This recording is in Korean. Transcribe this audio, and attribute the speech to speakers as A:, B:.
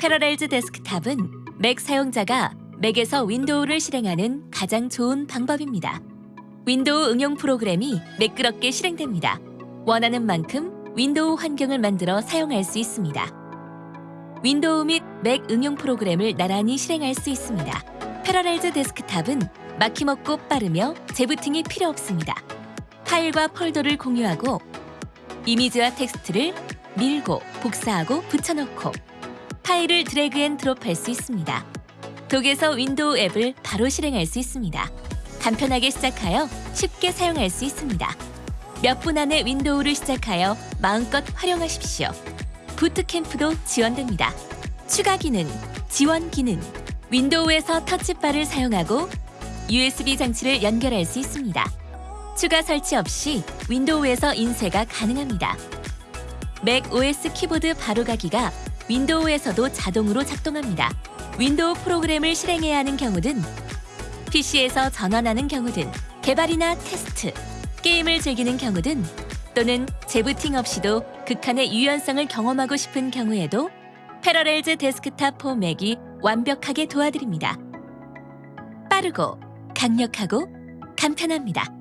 A: Parallels Desktop은 Mac 사용자가 Mac에서 Windows를 실행하는 가장 좋은 방법입니다. Windows 응용 프로그램이 매끄럽게 실행됩니다. 원하는 만큼 Windows 환경을 만들어 사용할 수 있습니다. Windows 및 Mac 응용 프로그램을 나란히 실행할 수 있습니다. Parallels Desktop은 막힘없고 빠르며 재부팅이 필요 없습니다. 파일과 폴더를 공유하고 이미지와 텍스트를 밀고 복사하고 붙여넣고 파일을 drag and drop할 수 있습니다. Dock에서 Windows 앱을 바로 실행할 수 있습니다. 간편하게 시작하여 쉽게 사용할 수 있습니다. 몇 분 안에 Windows를 시작하여 마음껏 활용하십시오. Boot Camp도 지원됩니다. 추가 기능, 지원 기능, Windows에서 Touch Bar를 사용하고 USB 장치를 연결할 수 있습니다. 추가 설치 없이 Windows에서 인쇄가 가능합니다. macOS 키보드 바로가기가 Windows에서도 자동으로 작동합니다. Windows 프로그램을 실행해야 하는 경우든 PC에서 전환하는 경우든 개발이나 테스트, 게임을 즐기는 경우든 또는 재부팅 없이도 극한의 유연성을 경험하고 싶은 경우에도 Parallels Desktop for Mac이 완벽하게 도와드립니다. 빠르고 강력하고 간편합니다.